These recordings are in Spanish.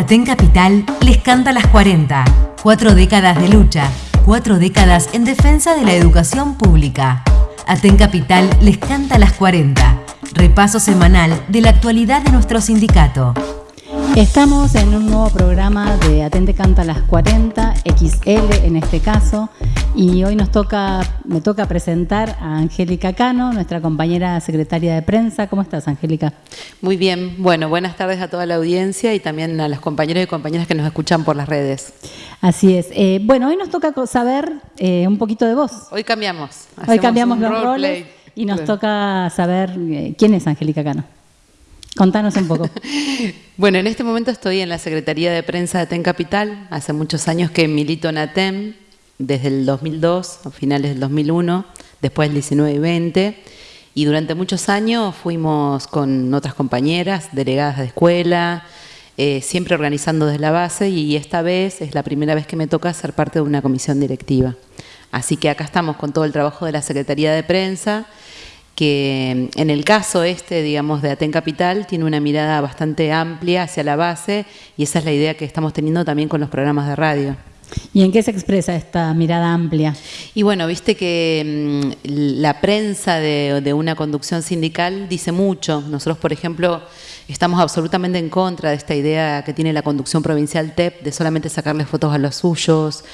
Aten Capital les canta las 40. Cuatro décadas de lucha, cuatro décadas en defensa de la educación pública. Aten Capital les canta las 40. Repaso semanal de la actualidad de nuestro sindicato. Estamos en un nuevo programa de Atente Canta las 40, XL en este caso, y hoy nos toca, me toca presentar a Angélica Cano, nuestra compañera secretaria de prensa. ¿Cómo estás, Angélica? Muy bien, bueno, buenas tardes a toda la audiencia y también a los compañeros y compañeras que nos escuchan por las redes. Así es. Eh, bueno, hoy nos toca saber eh, un poquito de vos. Hoy cambiamos. Hoy cambiamos los roles y nos toca saber eh, quién es Angélica Cano. Contanos un poco. bueno, en este momento estoy en la Secretaría de Prensa de ATEN Capital. Hace muchos años que milito en ATEM, desde el 2002, a finales del 2001, después del 19 y 20. Y durante muchos años fuimos con otras compañeras, delegadas de escuela, eh, siempre organizando desde la base y esta vez es la primera vez que me toca ser parte de una comisión directiva. Así que acá estamos con todo el trabajo de la Secretaría de Prensa que en el caso este, digamos, de Aten Capital, tiene una mirada bastante amplia hacia la base y esa es la idea que estamos teniendo también con los programas de radio. ¿Y en qué se expresa esta mirada amplia? Y bueno, viste que mm, la prensa de, de, una conducción sindical dice mucho. Nosotros, por ejemplo, Estamos absolutamente en contra de esta idea que tiene la conducción provincial TEP de solamente sacarle fotos a los suyos,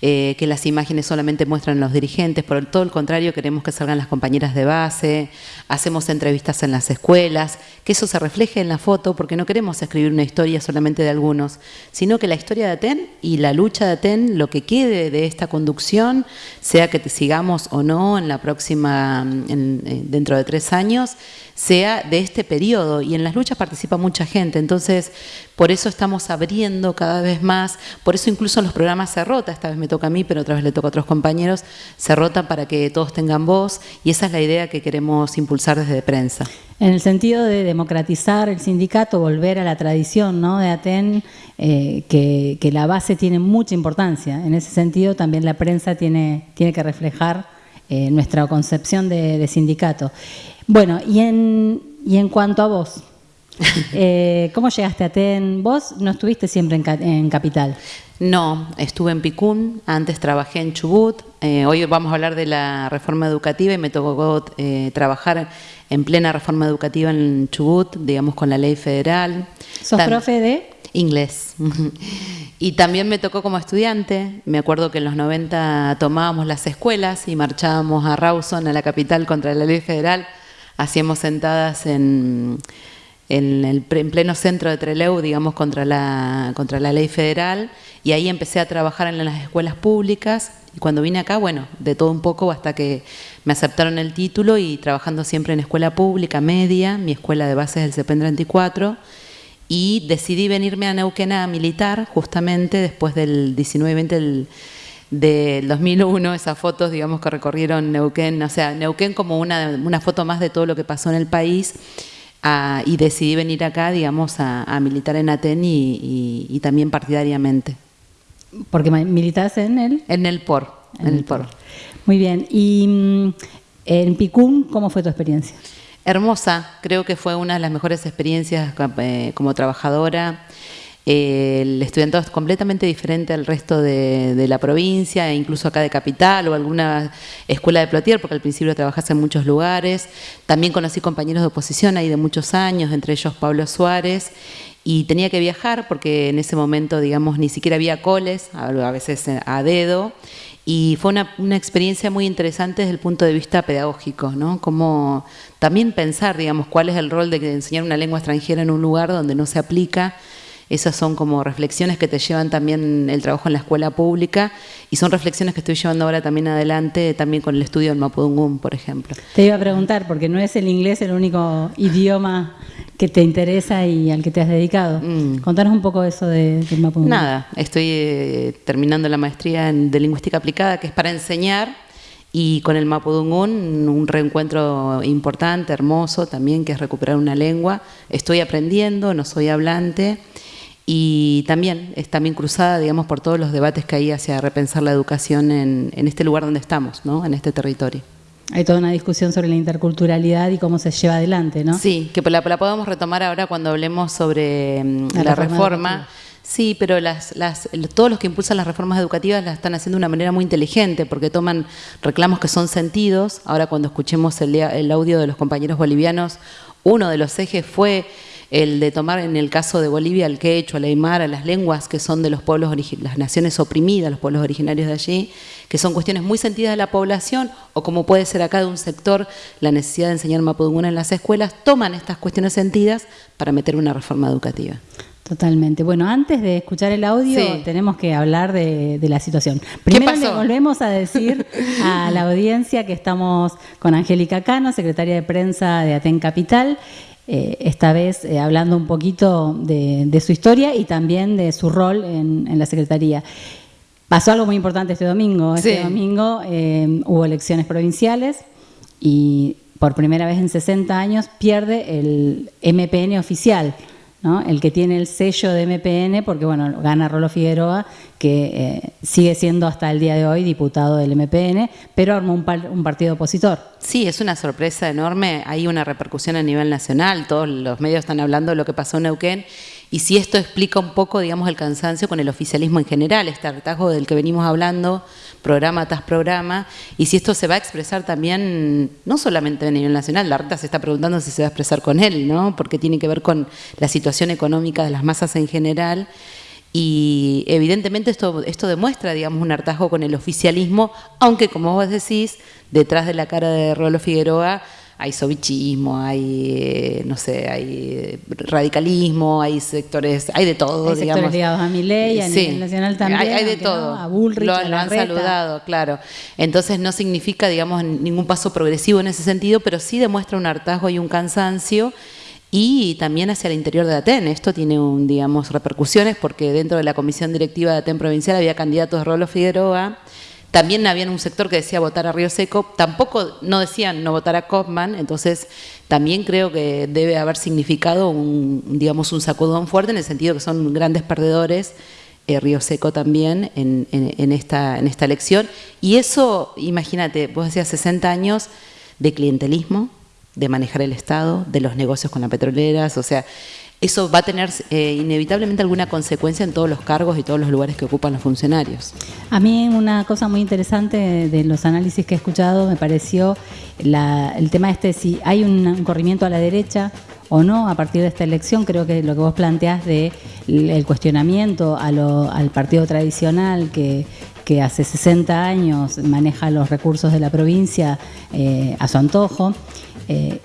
eh, que las imágenes solamente muestran a los dirigentes. Por todo el contrario, queremos que salgan las compañeras de base, hacemos entrevistas en las escuelas, que eso se refleje en la foto, porque no queremos escribir una historia solamente de algunos, sino que la historia de Aten y la lucha de Aten, lo que quede de esta conducción, sea que te sigamos o no en la próxima, eh, dentro de tres años, sea de este periodo y en las luchas participa mucha gente, entonces por eso estamos abriendo cada vez más, por eso incluso en los programas se rota, esta vez me toca a mí, pero otra vez le toca a otros compañeros, se rota para que todos tengan voz y esa es la idea que queremos impulsar desde prensa. En el sentido de democratizar el sindicato, volver a la tradición ¿no? de Aten, eh, que, la base tiene mucha importancia. En ese sentido también la prensa tiene, tiene que reflejar eh, nuestra concepción de sindicato. Bueno, y en, y en cuanto a vos, eh, ¿cómo llegaste a TEN? Vos no estuviste siempre en, Capital. No, estuve en Picún, antes trabajé en Chubut, eh, hoy vamos a hablar de la reforma educativa y me tocó eh, trabajar en plena reforma educativa en Chubut, digamos con la ley federal. ¿Sos profe de? Inglés. y también me tocó como estudiante, me acuerdo que en los 90 tomábamos las escuelas y marchábamos a Rawson, a la capital, contra la ley federal hacíamos sentadas en, en, el, en pleno centro de Trelew, digamos, contra la, contra la ley federal, y ahí empecé a trabajar en las escuelas públicas, y cuando vine acá, bueno, de todo un poco hasta que me aceptaron el título y trabajando siempre en escuela pública, media, mi escuela de base es el CEPEN 34, y decidí venirme a Neuquén a militar justamente después del 19-20 del del 2001, esas fotos, digamos, que recorrieron Neuquén, o sea, Neuquén como una, una foto más de todo lo que pasó en el país, y decidí venir acá, digamos, a, militar en Aten y, también partidariamente. ¿Porque militas en el? En el POR, en, el POR. Muy bien, y mm, en Picún, ¿cómo fue tu experiencia? Hermosa, creo que fue una de las mejores experiencias eh, como trabajadora el estudiantado es completamente diferente al resto de, la provincia, e incluso acá de Capital o alguna escuela de Plotier, porque al principio trabajase en muchos lugares. También conocí compañeros de oposición ahí de muchos años, entre ellos Pablo Suárez, y tenía que viajar porque en ese momento, digamos, ni siquiera había coles, a veces a dedo, y fue una, una, experiencia muy interesante desde el punto de vista pedagógico, ¿no? Como también pensar, digamos, cuál es el rol de enseñar una lengua extranjera en un lugar donde no se aplica esas son como reflexiones que te llevan también el trabajo en la escuela pública y son reflexiones que estoy llevando ahora también adelante, también con el estudio del Mapudungún, por ejemplo. Te iba a preguntar, porque no es el inglés el único idioma que te interesa y al que te has dedicado. Mm. Contanos un poco eso de, del Mapudungún. Nada, estoy eh, terminando la maestría en, de lingüística aplicada, que es para enseñar y con el Mapudungún un reencuentro importante, hermoso también, que es recuperar una lengua. Estoy aprendiendo, no soy hablante y también es también cruzada, digamos, por todos los debates que hay hacia repensar la educación en, este lugar donde estamos, ¿no? en este territorio. Hay toda una discusión sobre la interculturalidad y cómo se lleva adelante, ¿no? Sí, que la, la podemos retomar ahora cuando hablemos sobre mm, la, reforma. Sí, pero las, las, todos los que impulsan las reformas educativas las están haciendo de una manera muy inteligente, porque toman reclamos que son sentidos. Ahora cuando escuchemos el, el audio de los compañeros bolivianos, uno de los ejes fue el de tomar en el caso de Bolivia el quechua, el aymara, las lenguas que son de los pueblos, las naciones oprimidas, los pueblos originarios de allí, que son cuestiones muy sentidas de la población, o como puede ser acá de un sector, la necesidad de enseñar mapudungún en las escuelas, toman estas cuestiones sentidas para meter una reforma educativa. Totalmente. Bueno, antes de escuchar el audio, tenemos que hablar de, la situación. Primero le volvemos a decir a la audiencia que estamos con Angélica Cano, secretaria de prensa de Aten Capital, eh, esta vez eh, hablando un poquito de, su historia y también de su rol en, la Secretaría. Pasó algo muy importante este domingo. Este domingo eh, hubo elecciones provinciales y por primera vez en 60 años pierde el MPN oficial el que tiene el sello de MPN, porque bueno, gana Rolo Figueroa, que eh, sigue siendo hasta el día de hoy diputado del MPN, pero armó un, un, partido opositor. Sí, es una sorpresa enorme, hay una repercusión a nivel nacional, todos los medios están hablando de lo que pasó en Neuquén, y si esto explica un poco, digamos, el cansancio con el oficialismo en general, este hartazgo del que venimos hablando, programa tras programa, y si esto se va a expresar también, no solamente a nivel nacional, la RTA se está preguntando si se va a expresar con él, ¿no? Porque tiene que ver con la situación económica de las masas en general. Y evidentemente esto, esto demuestra, digamos, un hartazgo con el oficialismo, aunque como vos decís, detrás de la cara de Rolo Figueroa hay sovichismo, hay, eh, no sé, hay radicalismo, hay sectores, hay de todo, hay sectores ligados a mi ley, a nivel nacional también. Hay, de todo. a Bullrich, lo, han saludado, claro. Entonces no significa, digamos, ningún paso progresivo en ese sentido, pero sí demuestra un hartazgo y un cansancio y también hacia el interior de Aten. Esto tiene, un, digamos, repercusiones porque dentro de la comisión directiva de Aten provincial había candidatos de Rolo Figueroa, también había un sector que decía votar a Río Seco, tampoco no decían no votar a Kaufman, entonces también creo que debe haber significado un, digamos, un sacudón fuerte en el sentido que son grandes perdedores, eh, Río Seco también, en, esta, en esta elección. Y eso, imagínate, vos decías 60 años de clientelismo, de manejar el Estado, de los negocios con las petroleras, o sea, eso va a tener eh, inevitablemente alguna consecuencia en todos los cargos y todos los lugares que ocupan los funcionarios. A mí una cosa muy interesante de los análisis que he escuchado me pareció el tema este, si hay un, corrimiento a la derecha o no a partir de esta elección, creo que lo que vos planteás de el cuestionamiento al partido tradicional que, hace 60 años maneja los recursos de la provincia eh, a su antojo, eh,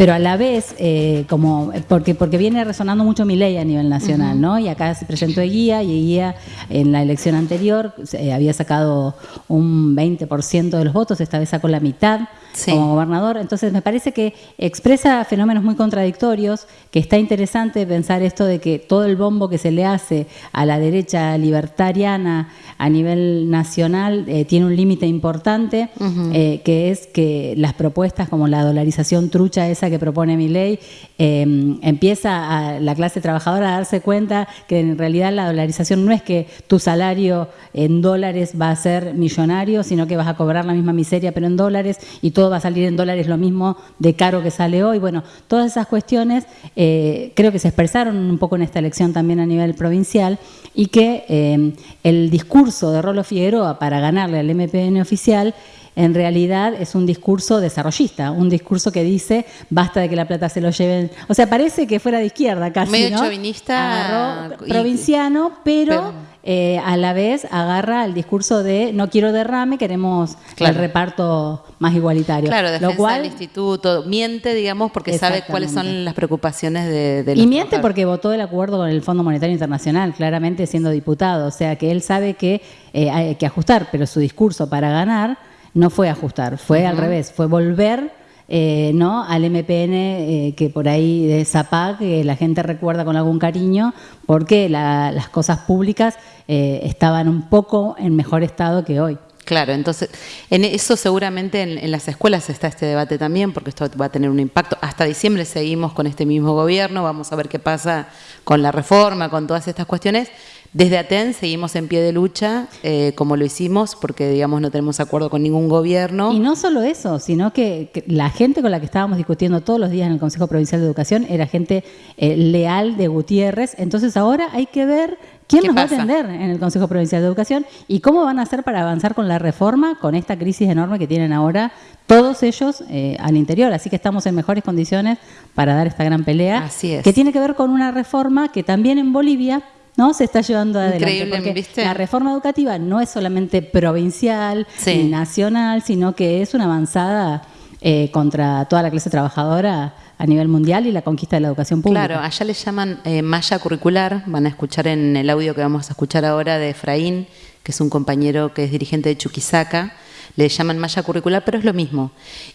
pero a la vez, eh, como porque, porque viene resonando mucho mi ley a nivel nacional, ¿no? Y acá se presentó Guía y Guía en la elección anterior había sacado un 20% de los votos, esta vez sacó la mitad como gobernador. Entonces me parece que expresa fenómenos muy contradictorios, que está interesante pensar esto de que todo el bombo que se le hace a la derecha libertariana a nivel nacional eh, tiene un límite importante, eh, que es que las propuestas como la dolarización trucha esa que propone mi ley, em, empieza a la clase trabajadora a darse cuenta que en realidad la dolarización no es que tu salario en dólares va a ser millonario, sino que vas a cobrar la misma miseria pero en dólares y todo va a salir en dólares lo mismo de caro que sale hoy. Bueno, todas esas cuestiones eh, creo que se expresaron un poco en esta elección también a nivel provincial y que eh, el discurso de Rolo Figueroa para ganarle al MPN oficial en realidad es un discurso desarrollista, un discurso que dice basta de que la plata se lo lleven. O sea, parece que fuera de izquierda casi. Medio chauvinista. provinciano, pero, eh, a la vez agarra el discurso de no quiero derrame, queremos el reparto más igualitario. Claro, defensa lo cual, del instituto. Miente, digamos, porque sabe cuáles son las preocupaciones de, de Y miente porque votó el acuerdo con el Fondo Monetario Internacional, claramente siendo diputado. O sea, que él sabe que eh, hay que ajustar, pero su discurso para ganar no fue ajustar, fue al revés, fue volver eh, ¿no? al MPN eh, que por ahí de Zapag que la gente recuerda con algún cariño, porque las cosas públicas eh, estaban un poco en mejor estado que hoy. Claro, entonces, en eso seguramente en, en, las escuelas está este debate también, porque esto va a tener un impacto. Hasta diciembre seguimos con este mismo gobierno, vamos a ver qué pasa con la reforma, con todas estas cuestiones. Desde Aten seguimos en pie de lucha, eh, como lo hicimos, porque digamos no tenemos acuerdo con ningún gobierno. Y no solo eso, sino que, la gente con la que estábamos discutiendo todos los días en el Consejo Provincial de Educación era gente eh, leal de Gutiérrez. Entonces ahora hay que ver ¿Quién nos va a atender en el Consejo Provincial de Educación? ¿Y cómo van a hacer para avanzar con la reforma, con esta crisis enorme que tienen ahora todos ellos eh, al interior? Así que estamos en mejores condiciones para dar esta gran pelea. Así es. Que tiene que ver con una reforma que también en Bolivia ¿no? se está llevando adelante. Increíble, ¿viste? La reforma educativa no es solamente provincial ni nacional, sino que es una avanzada eh, contra toda la clase trabajadora a nivel mundial y la conquista de la educación pública. Claro, allá le llaman eh, malla curricular, van a escuchar en el audio que vamos a escuchar ahora de Efraín, que es un compañero que es dirigente de Chuquisaca, le llaman malla curricular, pero es lo mismo.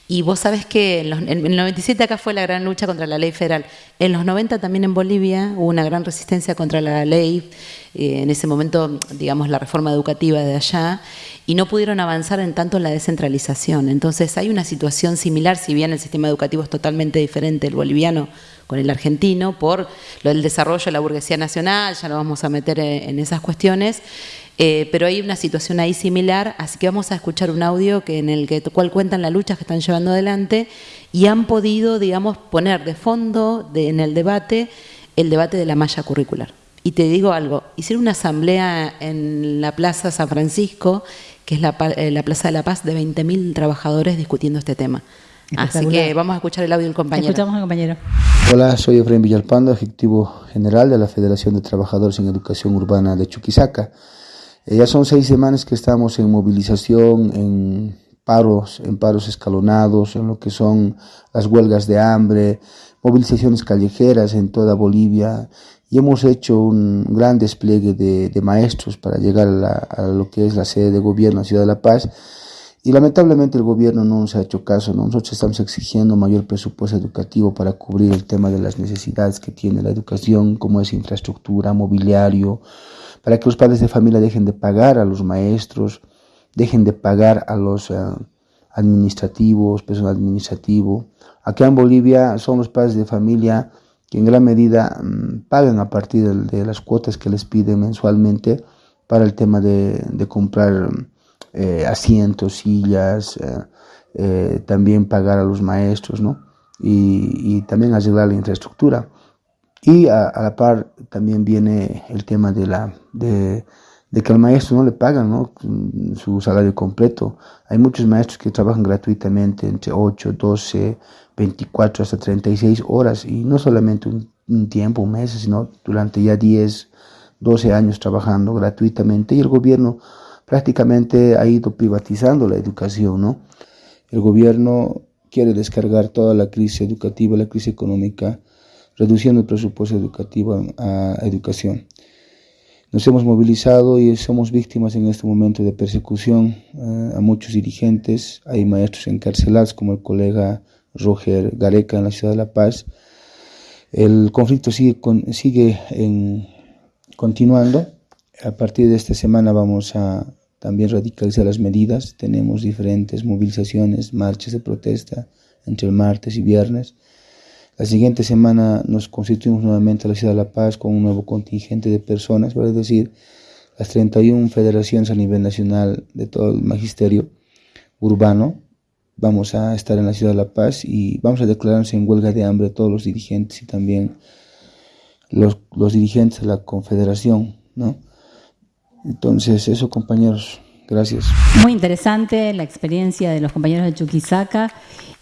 Y vos sabés que en, el 97 acá fue la gran lucha contra la ley federal. En los 90 también en Bolivia hubo una gran resistencia contra la ley, eh, en ese momento, digamos, la reforma educativa de allá, y no pudieron avanzar en tanto en la descentralización. Entonces hay una situación similar, si bien el sistema educativo es totalmente diferente, el boliviano con el argentino, por lo del desarrollo de la burguesía nacional, ya no vamos a meter en esas cuestiones. Eh, pero hay una situación ahí similar, así que vamos a escuchar un audio que en el que, cual cuentan las luchas que están llevando adelante y han podido, digamos, poner de fondo en el debate el debate de la malla curricular. Y te digo algo, hicieron una asamblea en la Plaza San Francisco, que es la, eh, la Plaza de la Paz, de 20.000 trabajadores discutiendo este tema. Así que vamos a escuchar el audio del compañero. Escuchamos al compañero. Hola, soy Efraín Villalpando, ejecutivo general de la Federación de Trabajadores en Educación Urbana de Chuquisaca. Eh, ya son seis semanas que estamos en movilización, en paros, en paros escalonados, en lo que son las huelgas de hambre, movilizaciones callejeras en toda Bolivia y hemos hecho un gran despliegue de, maestros para llegar a, lo que es la sede de gobierno, la Ciudad de La Paz. Y lamentablemente el gobierno no nos ha hecho caso. Nosotros estamos exigiendo mayor presupuesto educativo para cubrir el tema de las necesidades que tiene la educación, como es infraestructura, mobiliario, para que los padres de familia dejen de pagar a los maestros, dejen de pagar a los eh, administrativos, personal administrativo. Acá en Bolivia son los padres de familia que en gran medida mm, pagan a partir de, las cuotas que les piden mensualmente para el tema de, comprar eh, asientos, sillas, eh, también pagar a los maestros, ¿no? Y, y también arreglar la infraestructura. Y a, la par también viene el tema de, la, de, que al maestro no le pagan su salario completo. Hay muchos maestros que trabajan gratuitamente entre 8, 12, 24 hasta 36 horas y no solamente un, tiempo, un mes, sino durante ya 10, 12 años trabajando gratuitamente y el gobierno prácticamente ha ido privatizando la educación, ¿no? El gobierno quiere descargar toda la crisis educativa, la crisis económica reduciendo el presupuesto educativo a, educación. Nos hemos movilizado y somos víctimas en este momento de persecución eh, a muchos dirigentes. Hay maestros encarcelados como el colega Roger Gareca en la ciudad de La Paz. El conflicto sigue, sigue continuando. A partir de esta semana vamos a también radicalizar las medidas. Tenemos diferentes movilizaciones, marchas de protesta entre el martes y viernes. La siguiente semana nos constituimos nuevamente a la Ciudad de La Paz con un nuevo contingente de personas, es decir, las 31 federaciones a nivel nacional de todo el magisterio urbano. Vamos a estar en la Ciudad de La Paz y vamos a declararnos en huelga de hambre todos los dirigentes y también los, los dirigentes de la confederación, ¿no? Entonces, eso compañeros, gracias. Muy interesante la experiencia de los compañeros de Chuquisaca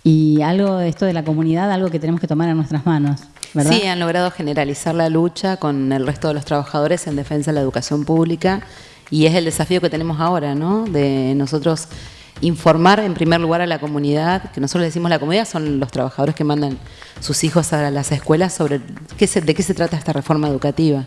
y algo de esto de la comunidad, algo que tenemos que tomar en nuestras manos. ¿verdad? Sí, han logrado generalizar la lucha con el resto de los trabajadores en defensa de la educación pública y es el desafío que tenemos ahora, ¿no? De nosotros informar en primer lugar a la comunidad, que nosotros decimos la comunidad, son los trabajadores que mandan sus hijos a las escuelas sobre qué de qué se trata esta reforma educativa.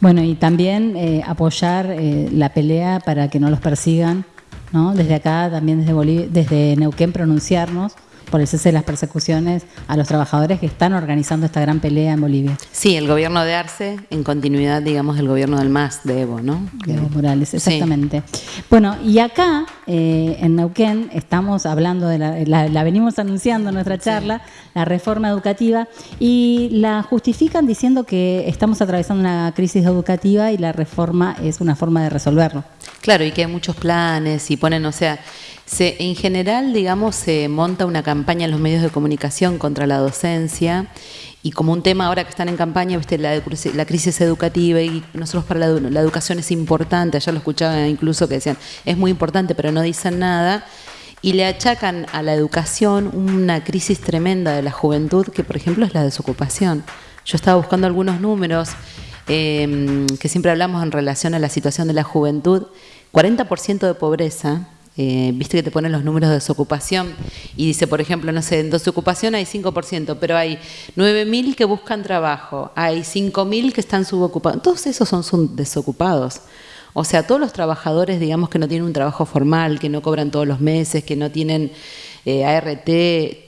Bueno, y también eh, apoyar eh, la pelea para que no los persigan, ¿no? Desde acá, también desde, Bolivia, desde Neuquén, pronunciarnos por el cese de las persecuciones a los trabajadores que están organizando esta gran pelea en Bolivia. Sí, el gobierno de Arce, en continuidad, digamos, del gobierno del MAS de Evo, ¿no? De Evo Morales, exactamente. Bueno, y acá, eh, en Neuquén, estamos hablando de la, la, venimos anunciando en nuestra charla, la reforma educativa, y la justifican diciendo que estamos atravesando una crisis educativa y la reforma es una forma de resolverlo. Claro, y que hay muchos planes y ponen, o sea, se, en general, digamos, se monta una campaña en los medios de comunicación contra la docencia y como un tema ahora que están en campaña. La, crisis educativa y nosotros para la, educación es importante, ayer lo escuchaba incluso que decían, es muy importante, pero no dicen nada, y le achacan a la educación una crisis tremenda de la juventud, que por ejemplo es la desocupación. Yo estaba buscando algunos números eh, que siempre hablamos en relación a la situación de la juventud, 40% de pobreza, eh, viste que te ponen los números de desocupación y dice, por ejemplo, no sé, en desocupación hay 5%, pero hay 9.000 que buscan trabajo, hay 5.000 que están subocupados, todos esos son desocupados. O sea, todos los trabajadores, digamos, que no tienen un trabajo formal, que no cobran todos los meses, que no tienen eh, ART,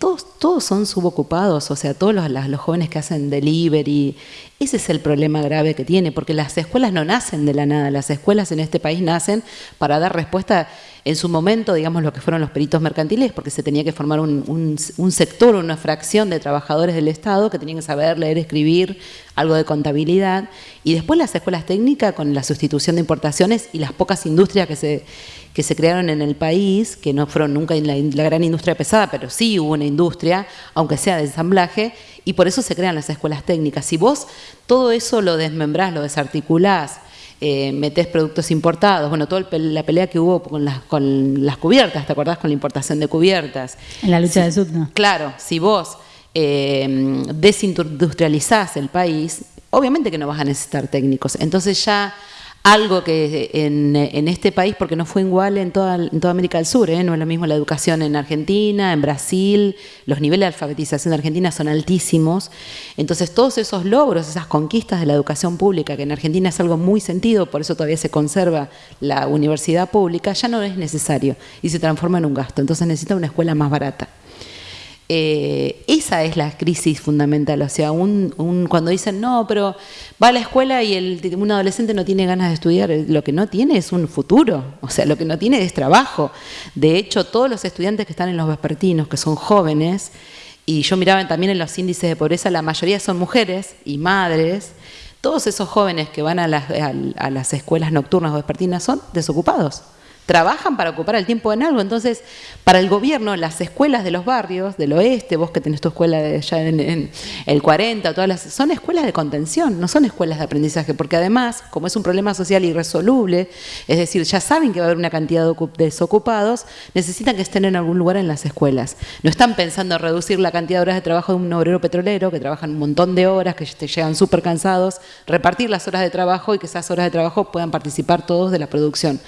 todos, todos son subocupados, o sea, todos los, los jóvenes que hacen delivery, ese es el problema grave que tiene, porque las escuelas no nacen de la nada, las escuelas en este país nacen para dar respuesta en su momento, digamos, lo que fueron los peritos mercantiles, porque se tenía que formar un, sector, una fracción de trabajadores del Estado que tenían que saber leer, escribir, algo de contabilidad, y después las escuelas técnicas con la sustitución de importaciones y las pocas industrias que se, que se crearon en el país, que no fueron nunca la, la gran industria pesada, pero sí hubo una industria, aunque sea de ensamblaje, y por eso se crean las escuelas técnicas. Si vos todo eso lo desmembrás, lo desarticulás, eh, metés productos importados, bueno, toda la pelea que hubo con las, con las cubiertas, ¿te acordás? Con la importación de cubiertas. En la lucha de Sudna. Claro, si vos eh, desindustrializás el país, obviamente que no vas a necesitar técnicos. Entonces ya algo que en, este país, porque no fue igual en toda, América del Sur, ¿eh? no es lo mismo la educación en Argentina, en Brasil, los niveles de alfabetización de Argentina son altísimos. Entonces todos esos logros, esas conquistas de la educación pública, que en Argentina es algo muy sentido, por eso todavía se conserva la universidad pública, ya no es necesario y se transforma en un gasto. Entonces necesita una escuela más barata. Eh, esa es la crisis fundamental. O sea, un, cuando dicen, no, pero va a la escuela y el, un adolescente no tiene ganas de estudiar, lo que no tiene es un futuro, o sea, lo que no tiene es trabajo. De hecho, todos los estudiantes que están en los vespertinos, que son jóvenes, y yo miraba también en los índices de pobreza, la mayoría son mujeres y madres, todos esos jóvenes que van a las, a las escuelas nocturnas o vespertinas son desocupados trabajan para ocupar el tiempo en algo. Entonces, para el gobierno, las escuelas de los barrios, del oeste, vos que tenés tu escuela ya en, el 40, todas las, son escuelas de contención, no son escuelas de aprendizaje, porque además, como es un problema social irresoluble, es decir, ya saben que va a haber una cantidad de desocupados, necesitan que estén en algún lugar en las escuelas. No están pensando en reducir la cantidad de horas de trabajo de un obrero petrolero, que trabajan un montón de horas, que te llegan súper cansados, repartir las horas de trabajo y que esas horas de trabajo puedan participar todos de la producción.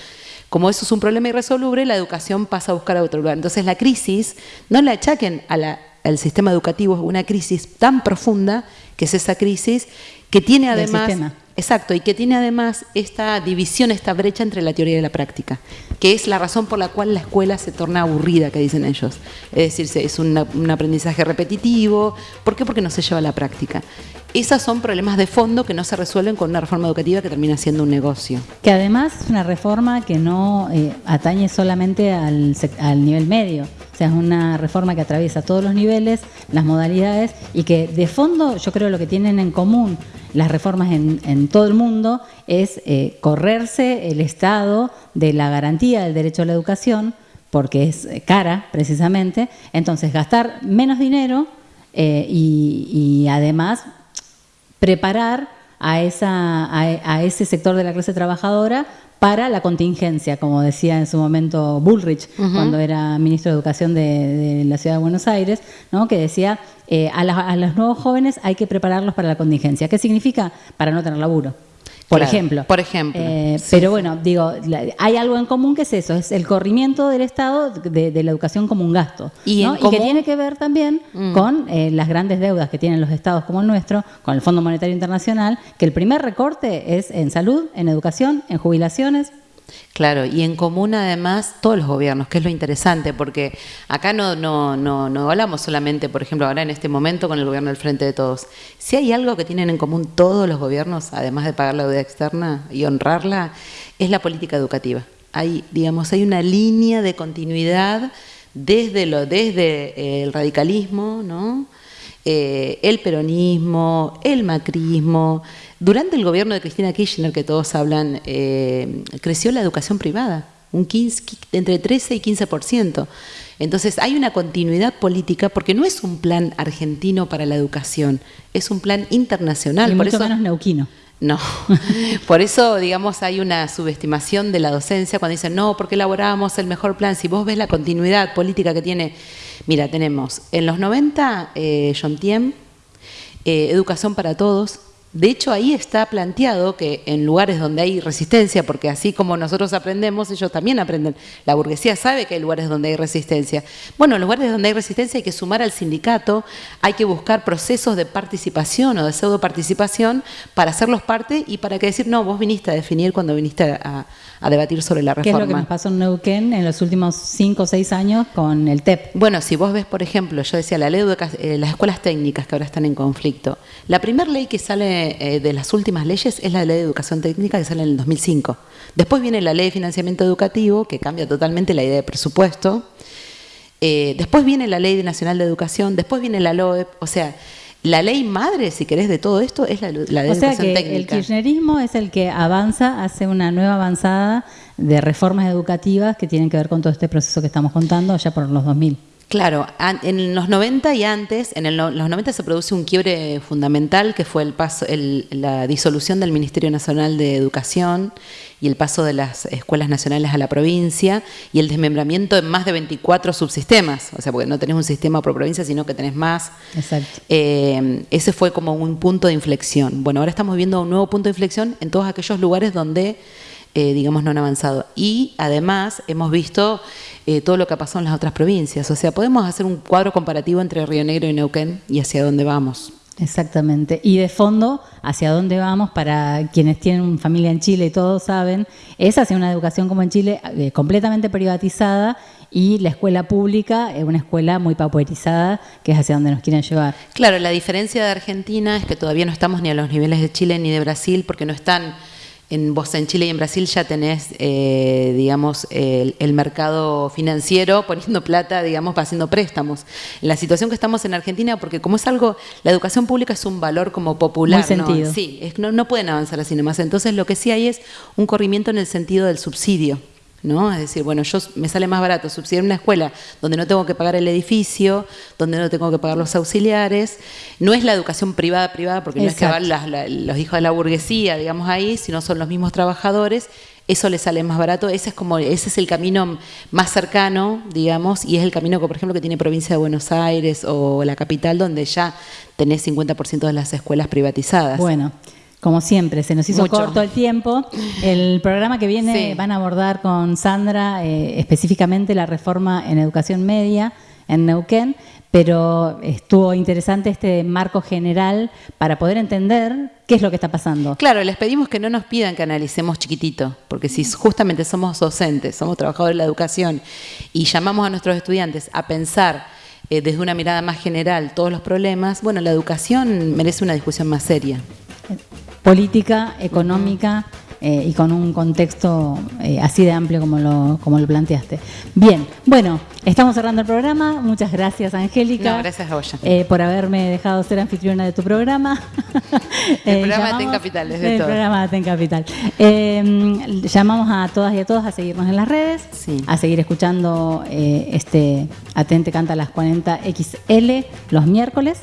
Como eso es un problema irresoluble, la educación pasa a buscar a otro lugar. Entonces la crisis, no le achaquen al sistema educativo, es una crisis tan profunda que es esa crisis que tiene además... Exacto, y que tiene además esta división, esta brecha entre la teoría y la práctica, que es la razón por la cual la escuela se torna aburrida, que dicen ellos. Es decir, es un, aprendizaje repetitivo. ¿Por qué? Porque no se lleva a la práctica. Esos son problemas de fondo que no se resuelven con una reforma educativa que termina siendo un negocio. Que además es una reforma que no eh, atañe solamente al, nivel medio, o sea, es una reforma que atraviesa todos los niveles, las modalidades y que de fondo yo creo lo que tienen en común las reformas en, todo el mundo es eh, correrse el Estado de la garantía del derecho a la educación, porque es eh, cara precisamente, entonces gastar menos dinero y, además preparar a, esa, a, ese sector de la clase trabajadora para la contingencia, como decía en su momento Bullrich, cuando era ministro de Educación de, la Ciudad de Buenos Aires, ¿no? que decía, eh, a, a, los nuevos jóvenes hay que prepararlos para la contingencia. ¿Qué significa? Para no tener laburo. Por ejemplo. Por ejemplo. Eh, pero bueno, digo, hay algo en común que es eso, es el corrimiento del Estado de, la educación como un gasto. Y, que tiene que ver también mm. con eh, las grandes deudas que tienen los estados como el nuestro, con el Fondo Monetario Internacional, que el primer recorte es en salud, en educación, en jubilaciones, Claro, y en común además todos los gobiernos, que es lo interesante, porque acá no, no, no, no hablamos solamente, por ejemplo, ahora en este momento con el gobierno del Frente de Todos. Si hay algo que tienen en común todos los gobiernos, además de pagar la deuda externa y honrarla, es la política educativa. Hay, digamos, hay una línea de continuidad desde, lo, desde eh, el radicalismo, ¿no? Eh, el peronismo, el macrismo, durante el gobierno de Cristina Kirchner, que todos hablan, eh, creció la educación privada, un 15, entre 13 y 15%. Entonces hay una continuidad política porque no es un plan argentino para la educación, es un plan internacional. Y por eso, menos neuquino. No, por eso, digamos, hay una subestimación de la docencia cuando dicen, no, porque elaborábamos el mejor plan. Si vos ves la continuidad política que tiene, mira, tenemos en los 90, eh, John eh, Educación para Todos, de hecho, ahí está planteado que en lugares donde hay resistencia, porque así como nosotros aprendemos, ellos también aprenden. La burguesía sabe que hay lugares donde hay resistencia. Bueno, en lugares donde hay resistencia hay que sumar al sindicato, hay que buscar procesos de participación o de pseudo participación para hacerlos parte y para que decir, no, vos viniste a definir cuando viniste a, debatir sobre la reforma. ¿Qué es lo que nos pasó en Neuquén en los últimos cinco o seis años con el TEP? Bueno, si vos ves, por ejemplo, yo decía, la ley de eh, las escuelas técnicas que ahora están en conflicto, la primera ley que sale eh, de las últimas leyes es la ley de educación técnica que sale en el 2005. Después viene la ley de financiamiento educativo, que cambia totalmente la idea de presupuesto. Eh, después viene la ley nacional de educación, después viene la LOEP, o sea, la ley madre, si querés, de todo esto es la, la de o sea que El kirchnerismo es el que avanza, hace una nueva avanzada de reformas educativas que tienen que ver con todo este proceso que estamos contando ya por los 2000. Claro, en los 90 y antes, en los 90 se produce un quiebre fundamental que fue el paso, la disolución del Ministerio Nacional de Educación y el paso de las escuelas nacionales a la provincia y el desmembramiento en más de 24 subsistemas, o sea, porque no tenés un sistema por provincia, sino que tenés más. Exacto. Eh, ese fue como un punto de inflexión. Bueno, ahora estamos viendo un nuevo punto de inflexión en todos aquellos lugares donde eh, digamos, no han avanzado. Y además hemos visto eh, todo lo que ha pasado en las otras provincias. O sea, podemos hacer un cuadro comparativo entre Río Negro y Neuquén y hacia dónde vamos. Exactamente. Y de fondo, hacia dónde vamos, para quienes tienen familia en Chile y todos saben, es hacia una educación como en Chile eh, completamente privatizada y la escuela pública es una escuela muy pauperizada, que es hacia donde nos quieren llevar. Claro, la diferencia de Argentina es que todavía no estamos ni a los niveles de Chile ni de Brasil, porque no están en vos en Chile y en Brasil ya tenés, eh, digamos, el, mercado financiero poniendo plata, digamos, haciendo préstamos. La situación que estamos en Argentina, porque como es algo, la educación pública es un valor como popular, sentido. Sí, no, no pueden avanzar así nomás. Entonces lo que sí hay es un corrimiento en el sentido del subsidio. ¿No? Es decir, bueno, yo me sale más barato subsidiar una escuela donde no tengo que pagar el edificio, donde no tengo que pagar los auxiliares. No es la educación privada privada, porque no es que van los hijos de la burguesía, digamos ahí, sino son los mismos trabajadores. Eso les sale más barato. Ese es como ese es el camino más cercano, digamos, y es el camino que, por ejemplo, que tiene provincia de Buenos Aires o la capital, donde ya tenés 50% de las escuelas privatizadas. Bueno. Como siempre, se nos hizo corto el tiempo. El programa que viene van a abordar con Sandra eh, específicamente la reforma en educación media en Neuquén, pero estuvo interesante este marco general para poder entender qué es lo que está pasando. Claro, les pedimos que no nos pidan que analicemos chiquitito, porque si justamente somos docentes, somos trabajadores de la educación y llamamos a nuestros estudiantes a pensar eh, desde una mirada más general todos los problemas, bueno, la educación merece una discusión más seria política, económica eh, y con un contexto eh, así de amplio como lo, como lo planteaste. Bien, bueno, estamos cerrando el programa. Muchas gracias, Angélica. gracias a vos. Eh, por haberme dejado ser anfitriona de tu programa. el programa Aten Capital, es de El programa Aten Capital. llamamos a todas y a todos a seguirnos en las redes, a seguir escuchando este Atente Canta a las 40 XL los miércoles.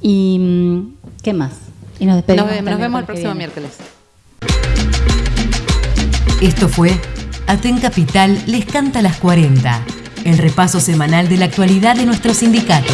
¿Y mm, qué más? Y nos despedimos. Nos, vemos el próximo miércoles. Esto fue Aten Capital les canta las 40, el repaso semanal de la actualidad de nuestro sindicato.